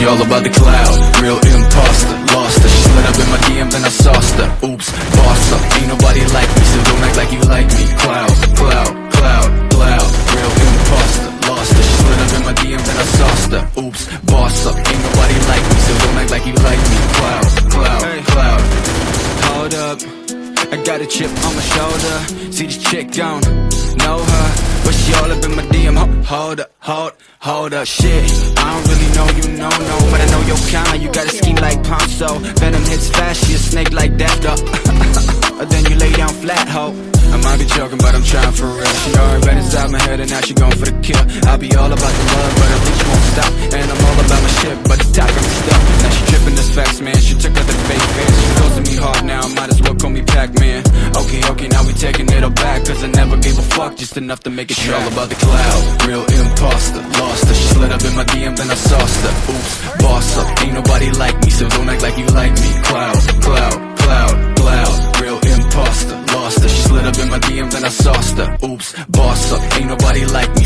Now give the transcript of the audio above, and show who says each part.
Speaker 1: she all about the cloud. Real imposter, lost her. She slid up in my DM then I sauced her. Oops, boss up, ain't nobody like me So don't act like you like me. Cloud, cloud, cloud, cloud. Real imposter, lost her. She slid up in my DM then I sauced her. Oops, boss up, ain't nobody like me So don't act like you like me. Cloud, cloud, cloud.
Speaker 2: Hold up, I got a chip on my shoulder. See this chick don't know her But she all up in my DM Ho- Hold up, hold, hold up. Shit, I don't really know you, no, no But I know your kind, you got a scheme like Ponzo. Venom hits fast, she a snake like though. Then you lay down flat, ho. I might be joking, but I'm trying for real. She already been inside my head and now she going for the kill. I'll be all about the love, but I think she won't stop. And I'm all about my shit, but the top got me stuck. Now she tripping this facts, man. She it back Cause I never gave a fuck, just enough to make it track
Speaker 1: all about the cloud, real imposter Lost her, she slid up in my DM then I sauced her. Oops, boss up, ain't nobody like me So don't act like you like me. Cloud, cloud, cloud, cloud. Real imposter, lost her. She slid up in my DM then I sauced her. Oops, boss up, ain't nobody like me